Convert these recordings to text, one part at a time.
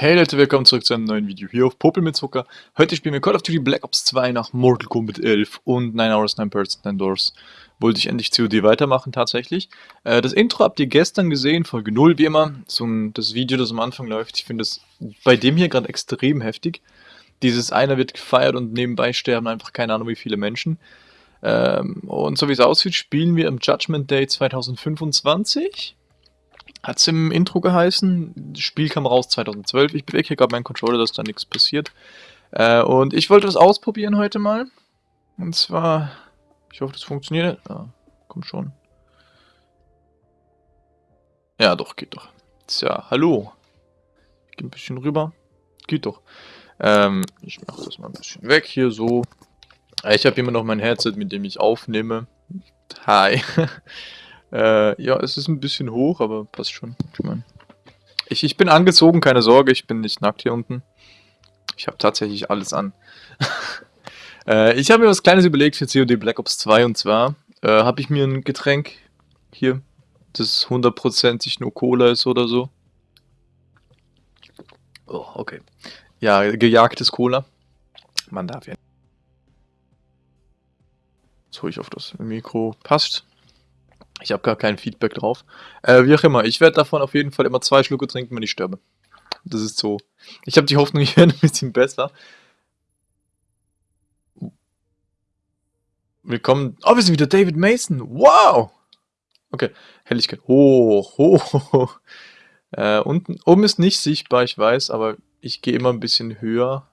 Hey Leute, willkommen zurück zu einem neuen Video hier auf Popel mit Zucker. Heute spielen wir Call of Duty Black Ops 2 nach Mortal Kombat 11 und 9 Hours, 9 Birds, 9 Doors. Wollte ich endlich COD weitermachen tatsächlich. Äh, das Intro habt ihr gestern gesehen, Folge 0 wie immer. So das Video, das am Anfang läuft. Ich finde es bei dem hier gerade extrem heftig. Dieses einer wird gefeiert und nebenbei sterben einfach keine Ahnung wie viele Menschen. Ähm, und so wie es aussieht, spielen wir im Judgment Day 2025. Hat es im Intro geheißen. Das Spiel kam raus 2012. Ich bewege hier gerade meinen Controller, dass da nichts passiert. Äh, und ich wollte das ausprobieren heute mal. Und zwar, ich hoffe, das funktioniert. Ja, komm schon. Ja, doch, geht doch. Tja, hallo. Ich gehe ein bisschen rüber. Geht doch. Ähm, ich mache das mal ein bisschen weg hier so. Ich habe immer noch mein Headset, mit dem ich aufnehme. Hi. Äh, ja, es ist ein bisschen hoch, aber passt schon. Ich, mein, ich, ich bin angezogen, keine Sorge, ich bin nicht nackt hier unten. Ich habe tatsächlich alles an. äh, ich habe mir was Kleines überlegt für COD Black Ops 2 und zwar äh, habe ich mir ein Getränk hier, das hundertprozentig nur Cola ist oder so. Oh, okay. Ja, gejagtes Cola. Man darf ja. Jetzt hole ich auf das Mikro. Passt. Ich habe gar kein Feedback drauf. Äh, wie auch immer, ich werde davon auf jeden Fall immer zwei Schlucke trinken, wenn ich sterbe. Das ist so. Ich habe die Hoffnung, ich werde ein bisschen besser. Willkommen. Oh, wir sind wieder David Mason. Wow! Okay, Helligkeit. Hoch, hoch, hoch. Äh, unten, oben ist nicht sichtbar, ich weiß, aber ich gehe immer ein bisschen höher.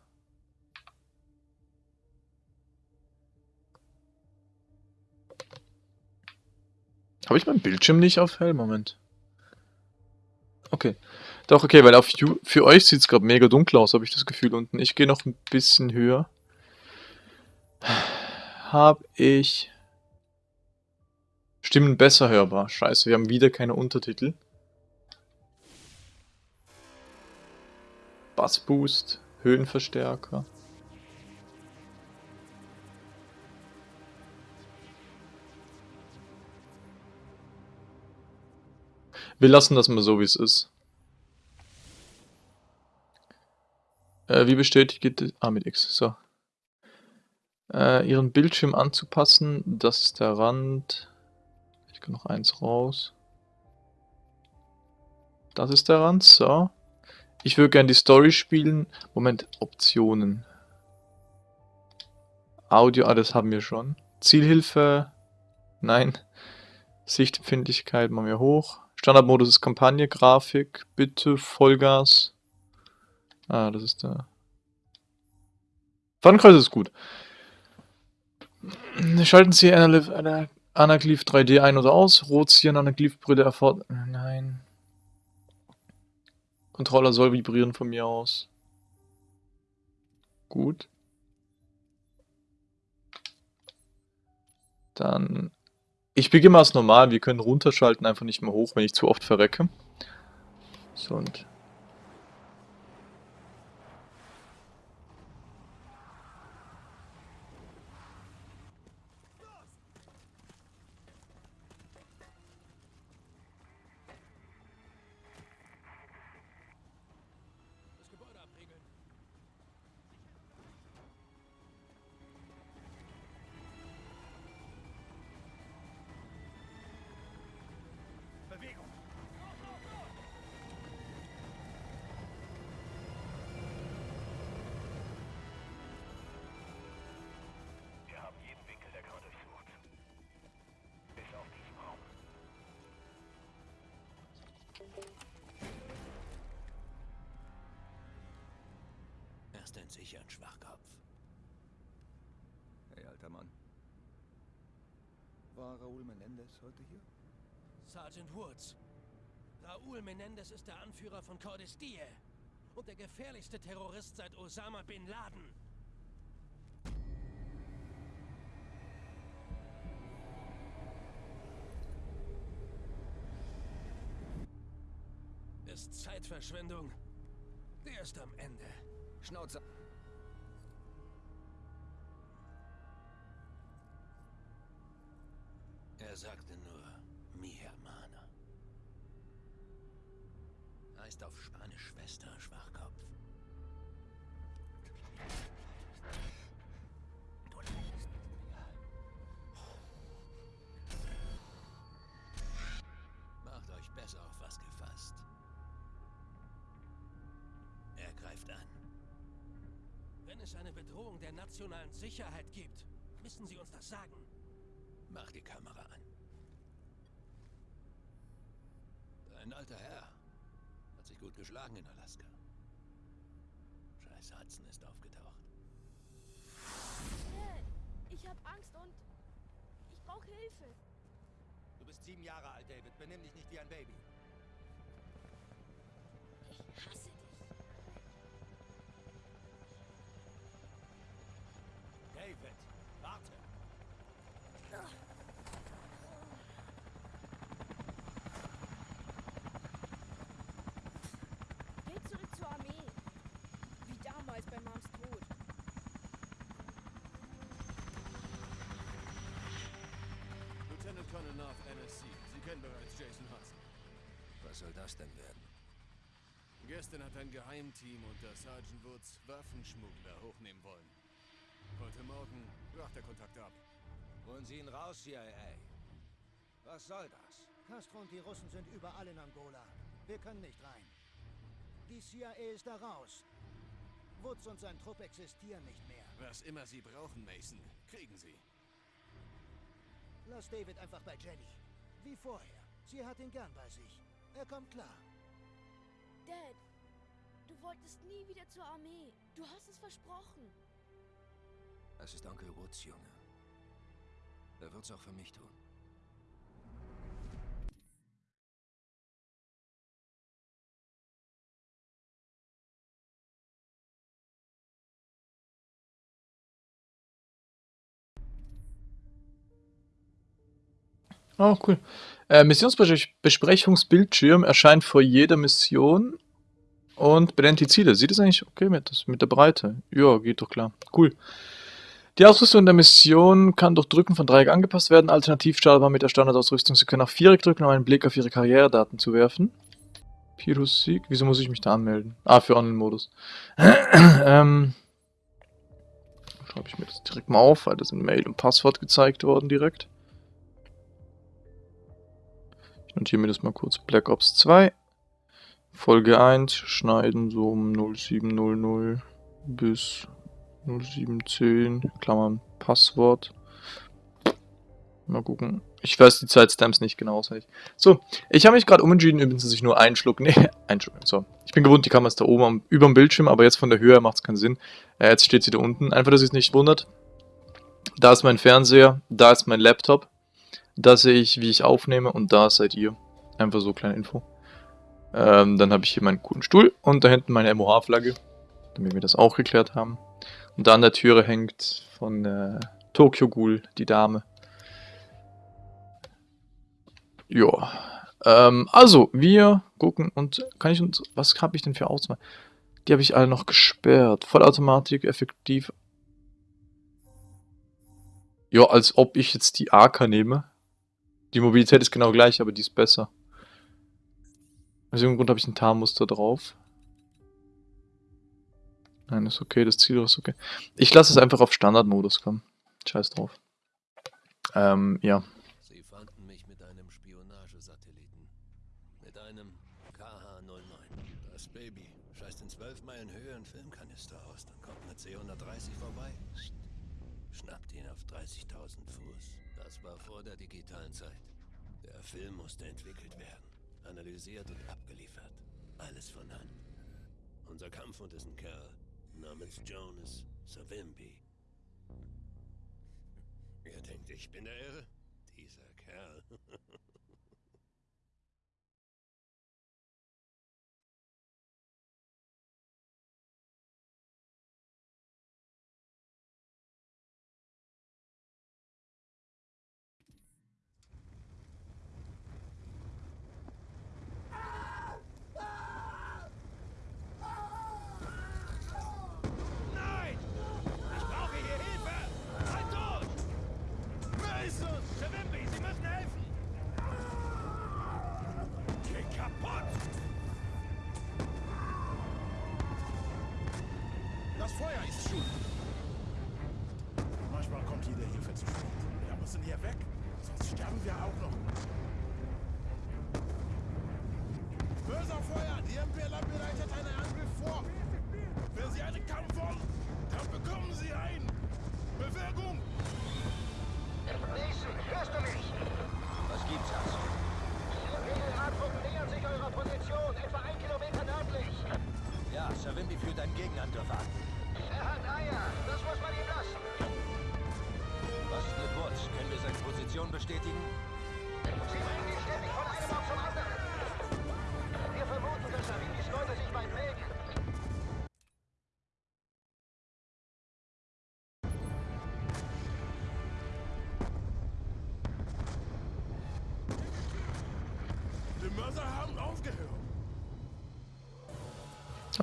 Habe ich meinen Bildschirm nicht auf hell? Moment. Okay. Doch, okay, weil auf you für euch sieht es gerade mega dunkel aus, habe ich das Gefühl unten. Ich gehe noch ein bisschen höher. Habe ich... Stimmen besser hörbar. Scheiße, wir haben wieder keine Untertitel. Bassboost, Höhenverstärker. Wir lassen das mal so, wie es ist. Äh, wie bestätigt? Ah, mit X. So. Äh, ihren Bildschirm anzupassen. Das ist der Rand. Ich kann noch eins raus. Das ist der Rand. So. Ich würde gerne die Story spielen. Moment, Optionen. Audio, ah, das haben wir schon. Zielhilfe. Nein. Sichtempfindlichkeit machen wir hoch. Standardmodus ist Kampagne, Grafik, bitte Vollgas. Ah, das ist der... Fadenkreuz ist gut. Schalten Sie Anaglyph 3D ein oder aus. Rotieren Anaglyph-Brille erfordert... Nein. Controller soll vibrieren von mir aus. Gut. Dann ich beginne mal als normal, wir können runterschalten, einfach nicht mehr hoch, wenn ich zu oft verrecke. So und Menendez heute hier? Sergeant Woods. Raúl Menendez ist der Anführer von Cordes Die und der gefährlichste Terrorist seit Osama Bin Laden. Ist Zeitverschwendung. Der ist am Ende. Schnauze. Bedrohung der nationalen Sicherheit gibt, müssen Sie uns das sagen. Mach die Kamera an. Ein alter Herr. Hat sich gut geschlagen in Alaska. Scheiß Hudson ist aufgetaucht. Ich hab Angst und ich brauche Hilfe. Du bist sieben Jahre alt, David. Benimm dich nicht wie ein Baby. North, NSC. Sie kennen bereits Jason Hudson. Was soll das denn werden? Gestern hat ein Geheimteam unter Sergeant Woods Waffenschmuggler hochnehmen wollen. Heute Morgen brach der Kontakt ab. Holen Sie ihn raus, CIA. Was soll das? Castro und die Russen sind überall in Angola. Wir können nicht rein. Die CIA ist da raus. Woods und sein Trupp existieren nicht mehr. Was immer Sie brauchen, Mason, kriegen Sie. Lass David einfach bei Jenny. Wie vorher. Sie hat ihn gern bei sich. Er kommt klar. Dad, du wolltest nie wieder zur Armee. Du hast es versprochen. Es ist Onkel Woods, Junge. Er wird's auch für mich tun. Oh, cool. Äh, Missionsbesprechungsbildschirm erscheint vor jeder Mission und benennt die Ziele. Sieht es eigentlich okay mit, das, mit der Breite? Ja, geht doch klar. Cool. Die Ausrüstung der Mission kann durch Drücken von Dreieck angepasst werden. Alternativ startet man mit der Standardausrüstung. Sie können auch Viereck drücken, um einen Blick auf Ihre Karrieredaten zu werfen. Pirus Sieg. Wieso muss ich mich da anmelden? Ah, für Online-Modus. ähm, Schreibe ich mir das direkt mal auf, weil das in Mail und Passwort gezeigt worden direkt. Notiere mir das mal kurz. Black Ops 2. Folge 1. Schneiden so um 0700 bis 0710. Klammern Passwort. Mal gucken. Ich weiß die Zeitstamps nicht genau auswendig. So, ich habe mich gerade umentschieden, übrigens, dass ich nur einen Schluck... Nee, einen Schluck. So. Ich bin gewohnt, die Kamera ist da oben am, über dem Bildschirm, aber jetzt von der Höhe macht es keinen Sinn. Äh, jetzt steht sie da unten. Einfach, dass ihr es nicht wundert. Da ist mein Fernseher, da ist mein Laptop. Da sehe ich, wie ich aufnehme und da seid ihr. Einfach so kleine Info. Ähm, dann habe ich hier meinen coolen Stuhl und da hinten meine MOH-Flagge, damit wir das auch geklärt haben. Und da an der Türe hängt von äh, Tokyo Ghoul die Dame. Ja. Ähm, also, wir gucken und kann ich uns. Was habe ich denn für Auswahl? Die habe ich alle noch gesperrt. Vollautomatik, effektiv. Ja, als ob ich jetzt die AK nehme. Die Mobilität ist genau gleich, aber die ist besser. Aus irgendeinem Grund habe ich ein Tarnmuster drauf. Nein, ist okay, das Ziel ist okay. Ich lasse es einfach auf Standardmodus kommen. Scheiß drauf. Ähm, ja. Sie fanden mich mit einem Spionagesatelliten. Mit einem KH-09. Das Baby scheißt in 12 Meilen Höhe einen Filmkanister aus. Dann kommt eine C-130 vorbei. Schnappt ihn auf 30.000 Fuß. Das war vor der digitalen Zeit. Der Film musste entwickelt werden. Analysiert und abgeliefert. Alles von Hand. Unser Kampfhund ist ein Kerl namens Jonas Savimbi. Ihr denkt, ich bin der Irre? Dieser Kerl.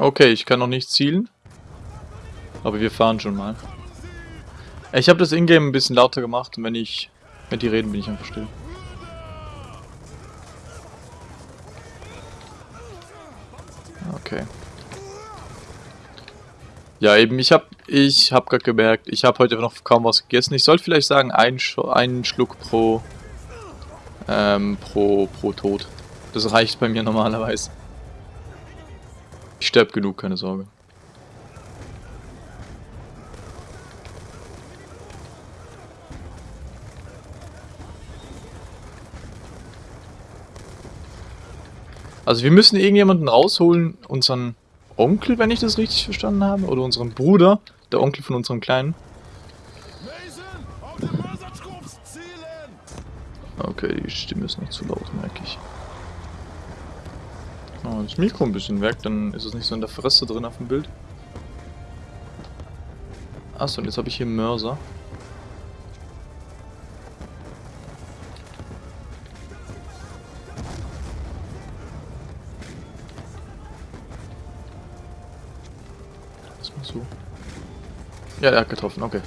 Okay, ich kann noch nicht zielen. Aber wir fahren schon mal. Ich habe das Ingame ein bisschen lauter gemacht und wenn ich... Wenn die reden, bin ich einfach still. Okay. Ja, eben, ich habe ich hab gerade gemerkt, ich habe heute noch kaum was gegessen. Ich sollte vielleicht sagen, einen, Sch einen Schluck pro, ähm, pro, pro Tod. Das reicht bei mir normalerweise. Ich sterb genug, keine Sorge. Also wir müssen irgendjemanden rausholen, unseren Onkel, wenn ich das richtig verstanden habe, oder unseren Bruder, der Onkel von unserem Kleinen. Okay, die Stimme ist noch zu laut, merke ich. Oh, das Mikro ein bisschen weg, dann ist es nicht so in der Fresse drin auf dem Bild. Achso, und jetzt habe ich hier Mörser. Erstmal so. Ja, er hat getroffen, okay.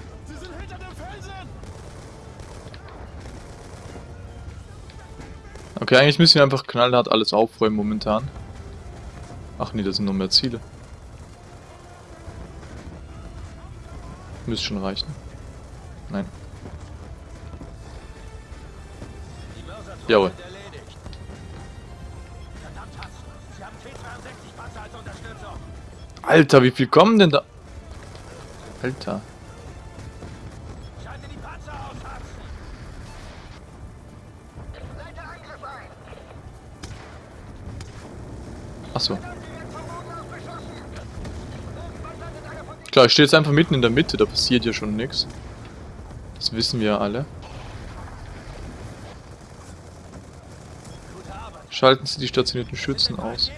Okay, eigentlich müssen wir einfach knallhart alles aufräumen momentan. Ach nee, das sind noch mehr Ziele. Müsste schon reichen. Nein. Jawohl. sind erledigt. Verdammt, Hass. Sie haben T-62-Panzer als Unterstützung. Alter, wie viel kommen denn da? Alter. Klar, ich stehe jetzt einfach mitten in der Mitte, da passiert ja schon nichts. Das wissen wir ja alle. Schalten Sie die stationierten Schützen aus.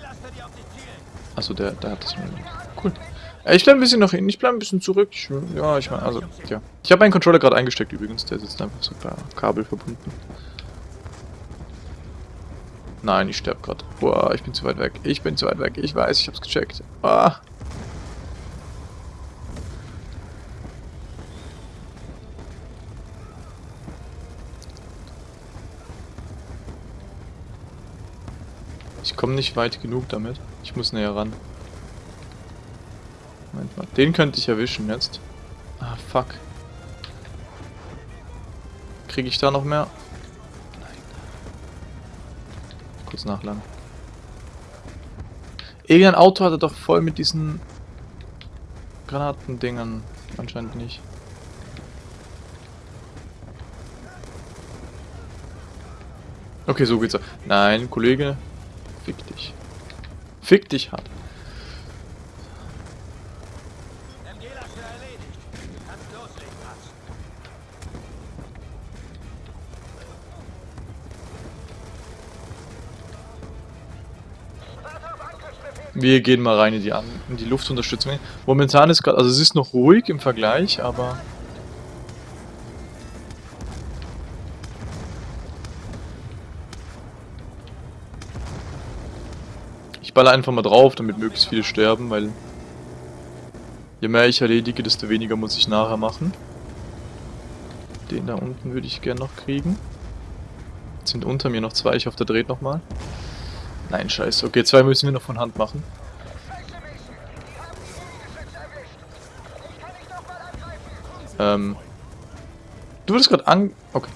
Achso, der, der hat das schon. Cool. Ich bleibe ein bisschen nach hinten, ich bleibe ein bisschen zurück. Ich, ja, ich meine, also, ja. Ich habe meinen Controller gerade eingesteckt übrigens, der sitzt einfach so per Kabel verbunden. Nein, ich sterbe gerade. Boah, ich bin zu weit weg. Ich bin zu weit weg. Ich weiß, ich hab's gecheckt. Ah. Ich komme nicht weit genug damit. Ich muss näher ran. Moment mal. Den könnte ich erwischen jetzt. Ah, fuck. Kriege ich da noch mehr? Nein. Kurz nachladen. Irgendein Auto hatte doch voll mit diesen Granatendingern. Anscheinend nicht. Okay, so geht's. Nein, Kollege. Fick dich. Hart. Wir gehen mal rein in die, in die Luftunterstützung. Momentan ist gerade, also es ist noch ruhig im Vergleich, aber... baller einfach mal drauf, damit möglichst viele sterben, weil... Je mehr ich erledige, desto weniger muss ich nachher machen. Den da unten würde ich gern noch kriegen. Jetzt sind unter mir noch zwei, ich hoffe, der dreht nochmal. Nein, scheiße. Okay, zwei müssen wir noch von Hand machen. Ähm. Du wurdest gerade an. Okay.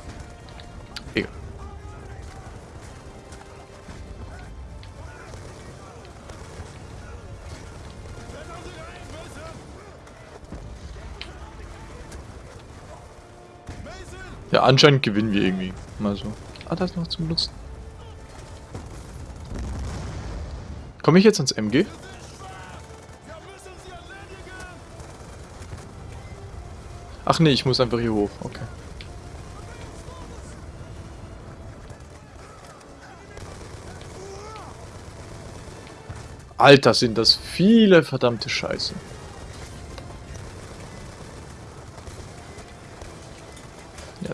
Anscheinend gewinnen wir irgendwie. Mal so. Ah, da ist noch zum Nutzen. Komme ich jetzt ans MG? Ach nee, ich muss einfach hier hoch. Okay. Alter, sind das viele verdammte Scheiße.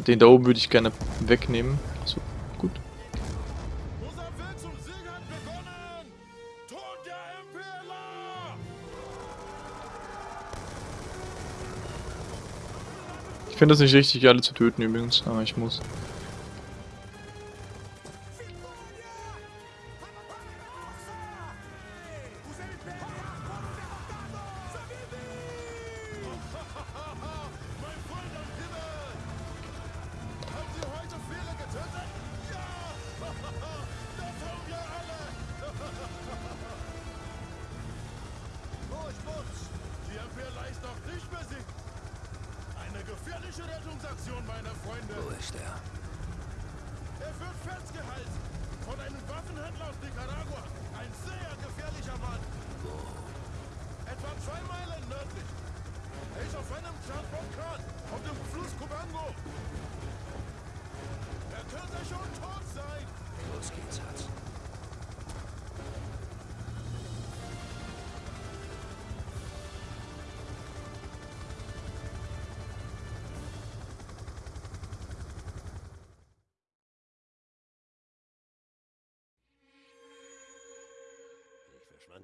Den da oben würde ich gerne wegnehmen. So, gut. Ich finde das nicht richtig, alle zu töten übrigens, aber ich muss.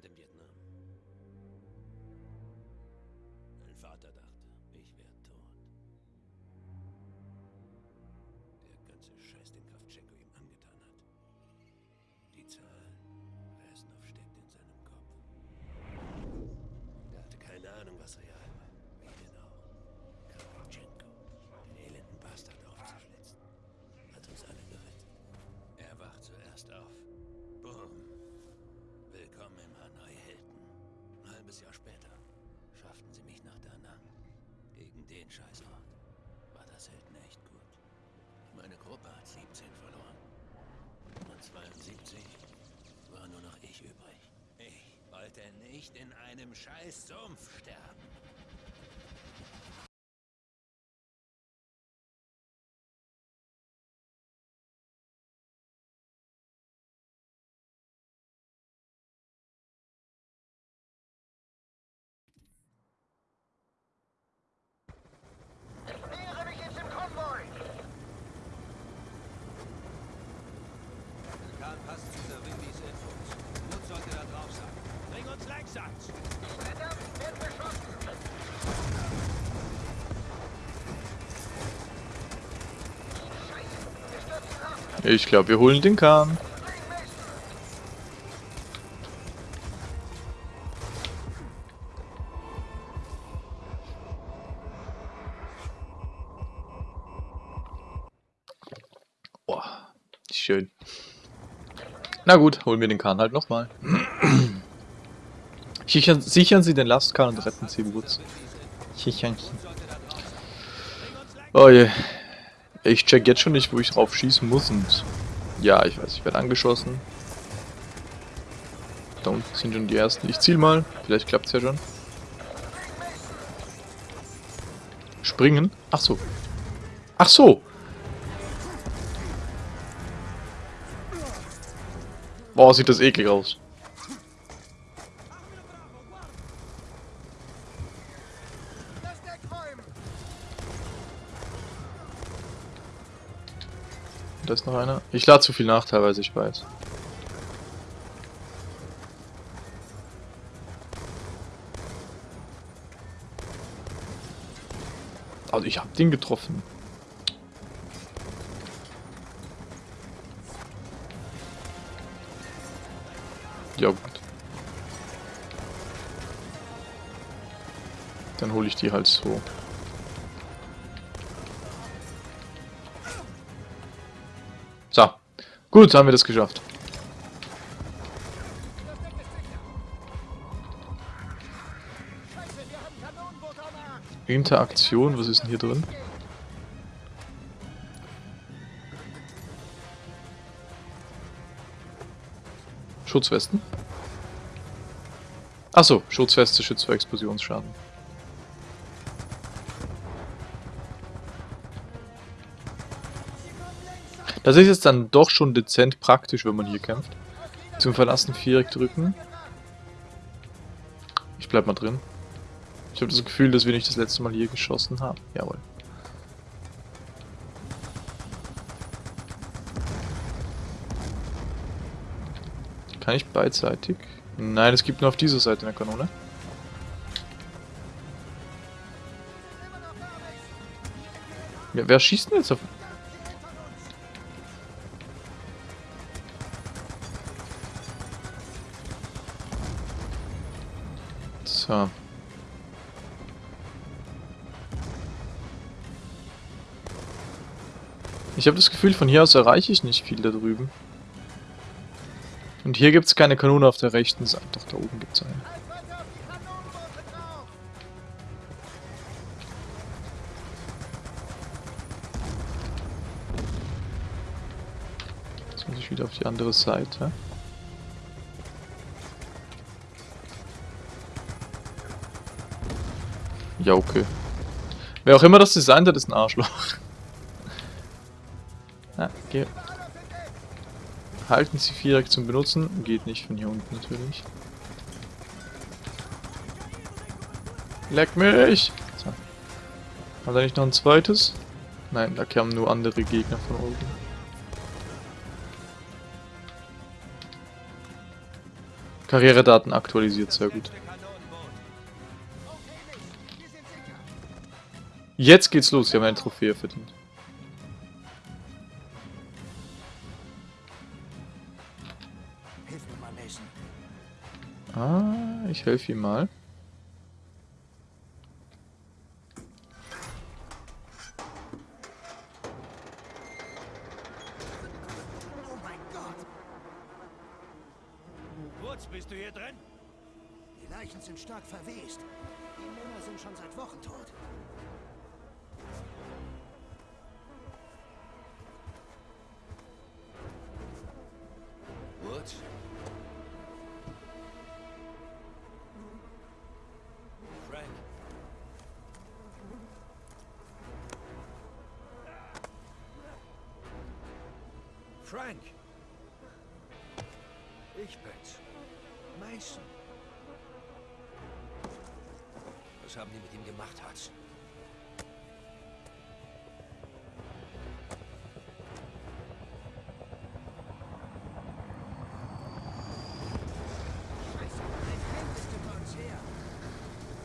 Ich den Scheißort war das Hilton echt gut. Meine Gruppe hat 17 verloren. Und 72 war nur noch ich übrig. Ich wollte nicht in einem Scheißsumpf sterben. Nähere mich jetzt im Konvoi! Karl passt zu der Windys Infos. Nutz sollte da drauf sein. Bring uns Leichsatz! Verdammt, wird beschossen! Scheiße, wir stürzen ab! Ich glaube, wir holen den Kahn. Boah, schön. Na gut, holen wir den Kahn halt nochmal. Sichern, sichern Sie den Lastkahn und retten Sie Woods. Sichern. Oh je. Ich check jetzt schon nicht, wo ich drauf schießen muss und... Ja, ich weiß, ich werde angeschossen. Da unten sind schon die ersten. Ich ziel mal. Vielleicht klappt's ja schon. Springen? Ach so. Ach so. Boah, sieht das eklig aus. Da ist noch einer. Ich lade zu viel nach teilweise, ich weiß. Also ich hab den getroffen. Ja gut. Dann hole ich die halt so. So. Gut, haben wir das geschafft. Interaktion, was ist denn hier drin? Schutzwesten? Achso, Schutzweste schützt vor Explosionsschaden. Das ist jetzt dann doch schon dezent praktisch, wenn man hier kämpft. Zum Verlassen Viereck drücken. Ich bleib mal drin. Ich habe das Gefühl, dass wir nicht das letzte Mal hier geschossen haben. Jawohl. Kann ich beidseitig? Nein, es gibt nur auf dieser Seite eine Kanone. Ja, wer schießt denn jetzt auf... So. Ich habe das Gefühl, von hier aus erreiche ich nicht viel da drüben. Und hier gibt es keine Kanone auf der rechten Seite. Doch, da oben gibt es eine. Jetzt muss ich wieder auf die andere Seite. Ja, okay. Wer auch immer das designt hat, ist ein Arschloch. Ja, geh. Halten Sie Viereck zum Benutzen. Geht nicht von hier unten natürlich. Leck mich! So. Hat er nicht noch ein zweites? Nein, da kamen nur andere Gegner von oben. Karrieredaten aktualisiert, sehr gut. Jetzt geht's los, wir haben eine Trophäe verdient. Hilf mir mal, Mason. Ah, ich helfe ihm mal. Oh mein Gott! Wurz, bist du hier drin? Die Leichen sind stark verwest. Die Männer sind schon seit Wochen tot. Frank! Ich bin's. Mason. Was haben die mit ihm gemacht, Hudson?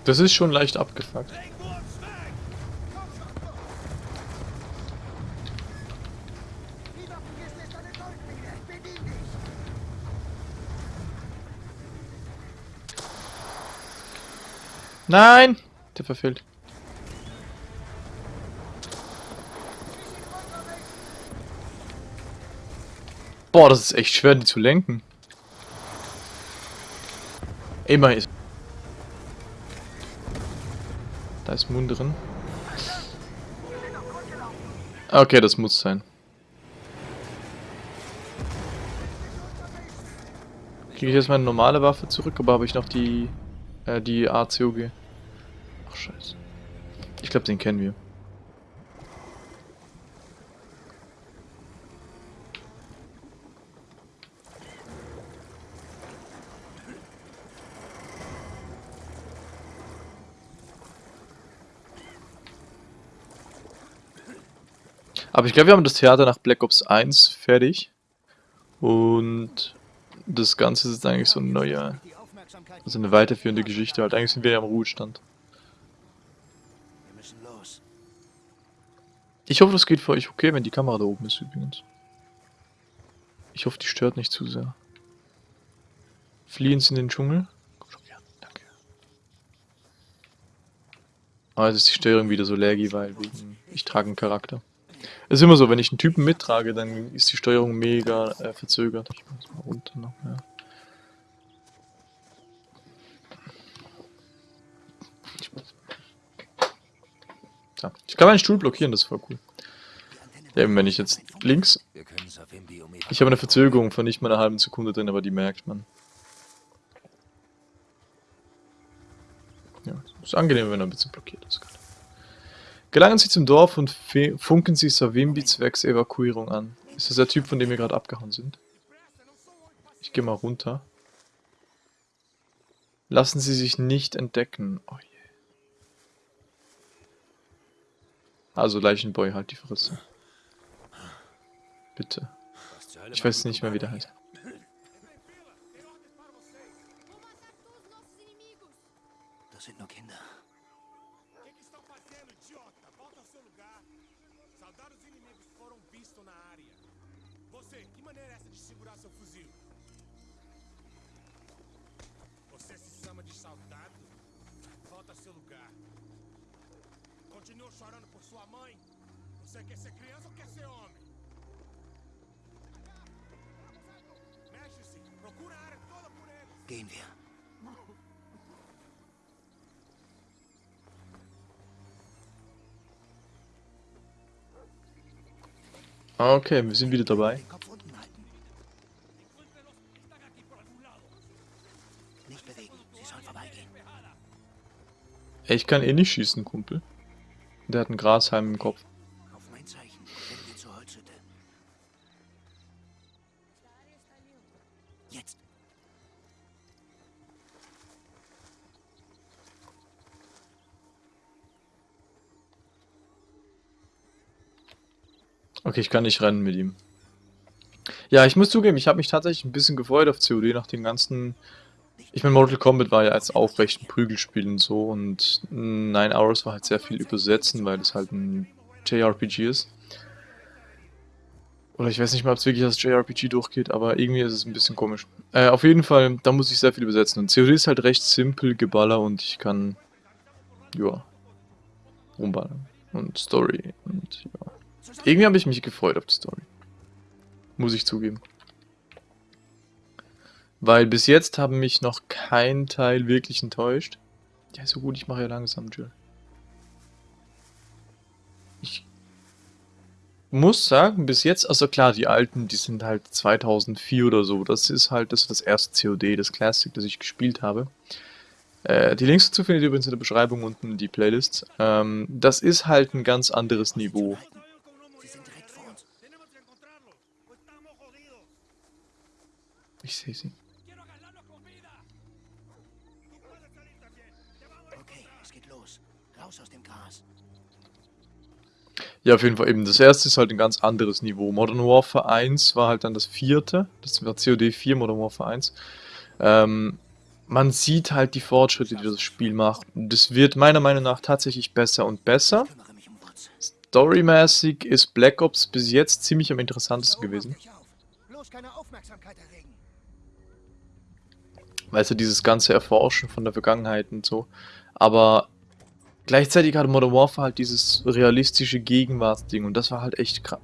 Das ist schon leicht abgefuckt. Die Waffenkiste ist eine Goldmine. Bedien dich! Nein! Der verfehlt. Boah, das ist echt schwer, die zu lenken. Immer ist. Da ist Moon drin. Okay, das muss sein. Kriege ich jetzt meine normale Waffe zurück, aber habe ich noch die äh, die ACOG. Ach scheiße. Ich glaube, den kennen wir. Aber ich glaube, wir haben das Theater nach Black Ops 1 fertig. Und das Ganze ist eigentlich so ein neuer, also eine weiterführende Geschichte halt. Eigentlich sind wir ja am Ruhestand. Wir müssen los. Ich hoffe, das geht für euch okay, wenn die Kamera da oben ist übrigens. Ich hoffe, die stört nicht zu sehr. Fliehen Sie in den Dschungel. Komm schon, ja, danke. Ah, jetzt ist die Steuerung wieder so laggy, weil ich trage einen Charakter. Es ist immer so, wenn ich einen Typen mittrage, dann ist die Steuerung mega äh, verzögert. Ich mach das mal runter noch mehr. Ja. ich kann meinen Stuhl blockieren, das ist voll cool. Ja, eben wenn ich jetzt links ich habe eine Verzögerung von nicht mal einer halben Sekunde drin, aber die merkt man. Ja, ist angenehm, wenn er ein bisschen blockiert ist. Gelangen Sie zum Dorf und funken Sie Savimbi zwecks Evakuierung an. Ist das der Typ, von dem wir gerade abgehauen sind? Ich gehe mal runter. Lassen Sie sich nicht entdecken. Oh Also Leichenboy, halt die Fresse. Bitte. Ich weiß nicht mehr, wie der heißt. Continua chorando por sua mãe? Você quer ser criança ou quer ser homem? Mexe-se! Procura a área toda por eles! Gehen wir. Okay, wir sind wieder dabei. Ich kann eh nicht schießen, Kumpel. Der hat einen Grashalm im Kopf. Auf mein Zeichen. Rennen wir zur Holzhütte. Jetzt. Okay, ich kann nicht rennen mit ihm. Ja, ich muss zugeben, ich habe mich tatsächlich ein bisschen gefreut auf COD nach dem ganzen... Ich meine, Mortal Kombat war ja als aufrechten Prügelspiel und so und Nine Hours war halt sehr viel übersetzen, weil es halt ein JRPG ist. Oder ich weiß nicht mal, ob es wirklich als JRPG durchgeht, aber irgendwie ist es ein bisschen komisch. Äh, auf jeden Fall, da muss ich sehr viel übersetzen. Und COD ist halt recht simpel, Geballer und ich kann... Ja. Rumballern. Und Story und ja. Irgendwie habe ich mich gefreut auf die Story. Muss ich zugeben. Weil bis jetzt haben mich noch kein Teil wirklich enttäuscht. Ja, so gut, ich mache ja langsam, Jill. Ich muss sagen, bis jetzt, also klar, die alten, die sind halt 2004 oder so. Das ist halt das, das erste COD, das Classic, das ich gespielt habe. Äh, die Links dazu findet ihr übrigens in der Beschreibung unten, die Playlist. Ähm, das ist halt ein ganz anderes Niveau. Ich sehe sie. Ja, auf jeden Fall eben. Das erste ist halt ein ganz anderes Niveau. Modern Warfare 1 war halt dann das vierte. Das war COD 4, Modern Warfare 1. Ähm, man sieht halt die Fortschritte, die das Spiel macht. Es wird meiner Meinung nach tatsächlich besser und besser. Storymäßig ist Black Ops bis jetzt ziemlich am interessantesten gewesen. Weißt du, dieses ganze Erforschen von der Vergangenheit und so. Aber gleichzeitig hatte Modern Warfare halt dieses realistische Gegenwartsding und das war halt echt krass.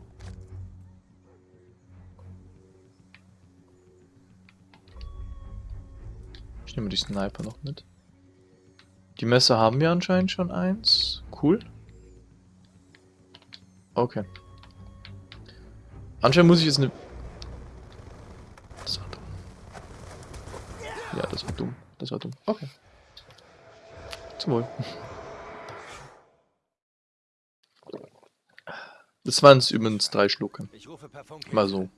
Ich nehme die Sniper noch mit. Die Messer haben wir anscheinend schon eins. Cool. Okay. Anscheinend muss ich jetzt eine... Das war dumm. Ja, das war dumm. Das war dumm. Okay. Zum Wohl. Das waren es übrigens drei Schlucke. Mal so.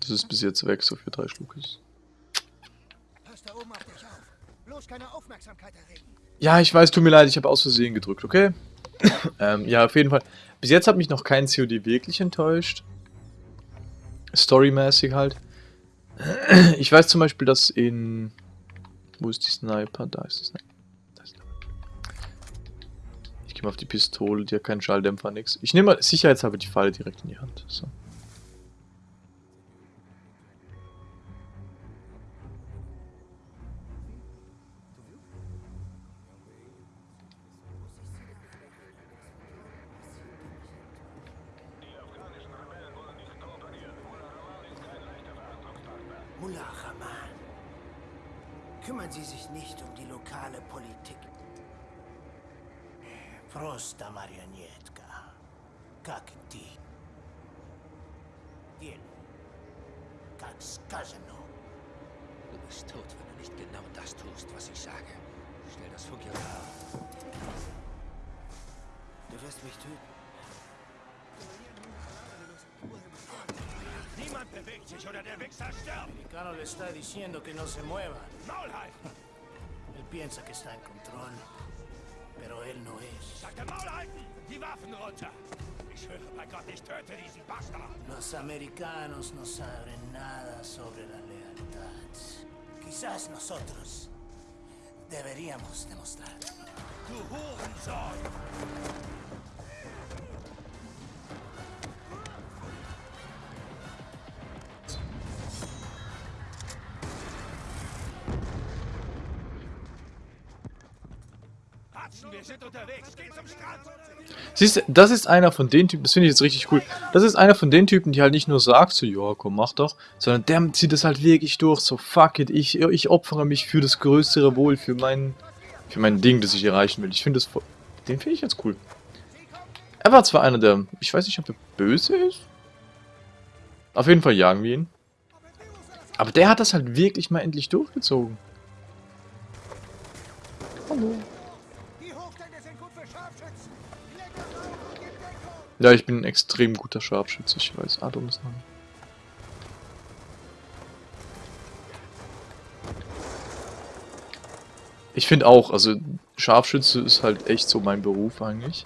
Das ist bis jetzt weg, so für drei Schlucke. Ja, ich weiß, tut mir leid, ich habe aus Versehen gedrückt, okay? ähm, ja, auf jeden Fall. Bis jetzt hat mich noch kein COD wirklich enttäuscht. Storymäßig halt. Ich weiß zum Beispiel, dass in... Wo ist die Sniper? Da ist die Sniper. Mal auf die Pistole, die hat keinen Schalldämpfer, nix. Ich nehme mal sicherheitshalber die Falle direkt in die Hand. So. Piensa que está en control, pero él no es. Sagte Maul halten! Die Waffen runter! Ich höre bei Gott, ich töte diesen Bastard! Los americanos no saben nada sobre la lealtad. Quizás nosotros deberíamos demostrar. Du Hurensohn! Siehst du, das ist einer von den Typen, das finde ich jetzt richtig cool. Das ist einer von den Typen, die halt nicht nur sagt, so, ja, komm, mach doch, sondern der zieht es halt wirklich durch, so, fuck it, ich, ich opfere mich für das größere Wohl, für mein, für mein Ding, das ich erreichen will. Ich finde das, den finde ich jetzt cool. Er war zwar einer der, ich weiß nicht, ob er böse ist. Auf jeden Fall jagen wir ihn. Aber der hat das halt wirklich mal endlich durchgezogen. Hallo. Ja, ich bin ein extrem guter Scharfschütze, ich weiß. Adam ist Name. Ich finde auch, also Scharfschütze ist halt echt so mein Beruf eigentlich.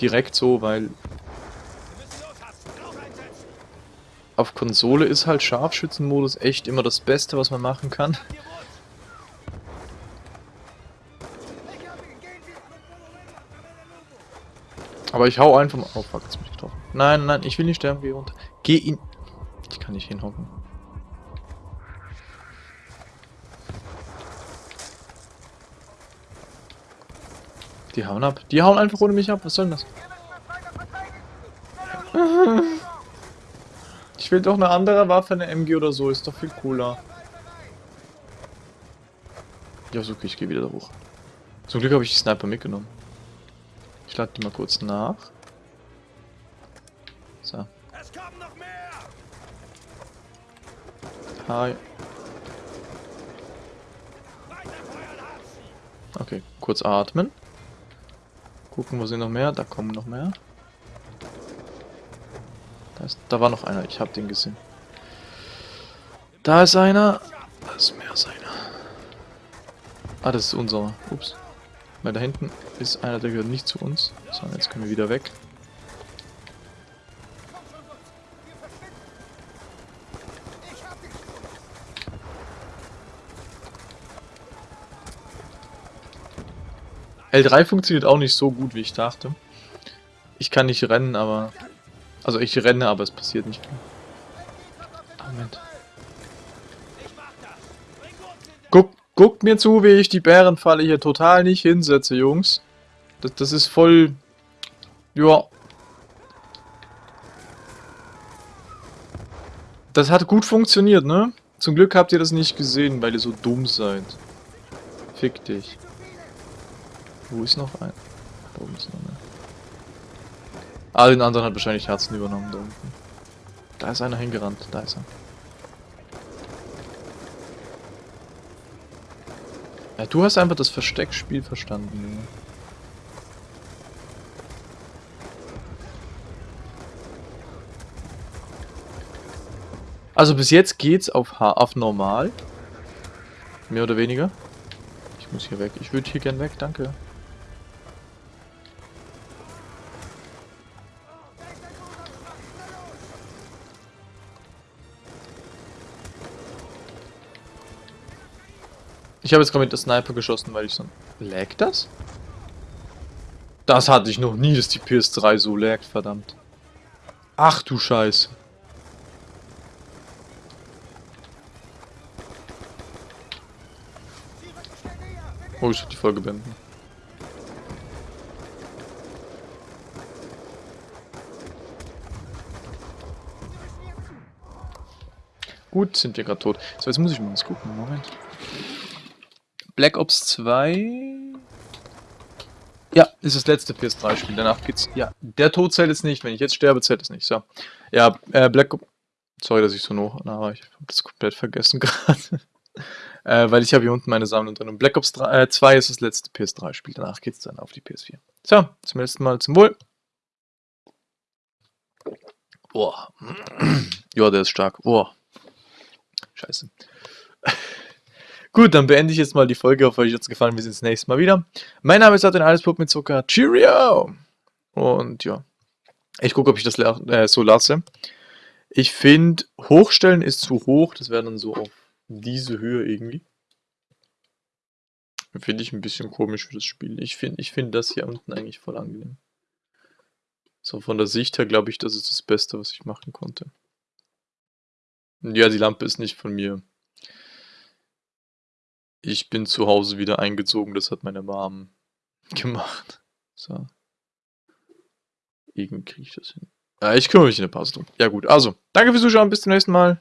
Direkt so, weil auf Konsole ist halt Scharfschützenmodus echt immer das Beste, was man machen kann. Aber ich hau einfach mal... Oh fuck, jetzt bin ich getroffen. Nein, nein, ich will nicht sterben, geh runter. Geh in... Ich kann nicht hinhocken. Die hauen ab. Die hauen einfach ohne mich ab. Was soll denn das? Ich will doch eine andere Waffe, eine MG oder so. Ist doch viel cooler. Ja, okay, ich gehe wieder da hoch. Zum Glück habe ich die Sniper mitgenommen. Lade die mal kurz nach. So. Es kommen noch mehr! Hi. Okay, kurz atmen. Gucken, wo sind noch mehr? Da kommen noch mehr. Da, ist, da war noch einer, ich habe den gesehen. Da ist einer. Da ist mehr als einer. Ah, das ist unser. Ups. Weil da hinten ist einer, der gehört nicht zu uns. So, jetzt können wir wieder weg. L3 funktioniert auch nicht so gut, wie ich dachte. Ich kann nicht rennen, aber... Also ich renne, aber es passiert nicht viel. Guckt mir zu, wie ich die Bärenfalle hier total nicht hinsetze, Jungs. Das, das ist voll... Ja. Das hat gut funktioniert, ne? Zum Glück habt ihr das nicht gesehen, weil ihr so dumm seid. Fick dich. Wo ist noch ein? Da oben ist noch einer. Ah, den anderen hat wahrscheinlich Herzen übernommen da unten. Da ist einer hingerannt, da ist er. Ja, du hast einfach das Versteckspiel verstanden. Also bis jetzt geht's auf, H auf normal. Mehr oder weniger. Ich muss hier weg. Ich würde hier gern weg, danke. Ich habe jetzt gerade mit der Sniper geschossen, weil ich so... Lag das? Das hatte ich noch nie, dass die PS3 so laggt, verdammt. Ach du Scheiße. Oh, ich hab die Folge beenden. Gut, sind wir gerade tot. So, jetzt muss ich mal was gucken. Moment. Black Ops 2. Ja, ist das letzte PS3-Spiel. Danach geht's. Ja, der Tod zählt jetzt nicht. Wenn ich jetzt sterbe, zählt es nicht. So. Ja, äh, Black Ops. Sorry, dass ich so noch. Na, ich hab das komplett vergessen gerade. äh, weil ich habe hier unten meine Sammlung drin. Und Black Ops 3, äh, 2 ist das letzte PS3-Spiel. Danach geht's dann auf die PS4. So, zum letzten Mal zum Wohl. Boah. Ja, der ist stark. Boah. Scheiße. Gut, dann beende ich jetzt mal die Folge. Hoffe, euch hat es gefallen. Wir sehen uns nächstes Mal wieder. Mein Name ist Adrian Alles Pup mit Zucker. Cheerio! Und ja. Ich gucke, ob ich das äh, so lasse. Ich finde, hochstellen ist zu hoch. Das wäre dann so auf diese Höhe irgendwie. Finde ich ein bisschen komisch für das Spiel. Ich finde ich find das hier unten eigentlich voll angenehm. So von der Sicht her glaube ich, das ist das Beste, was ich machen konnte. Ja, die Lampe ist nicht von mir. Ich bin zu Hause wieder eingezogen, das hat meine Mom gemacht. So. Irgendwie kriege ich das hin. Ja, ich kümmere mich in der Pause drum. Ja gut, also, danke fürs Zuschauen, bis zum nächsten Mal.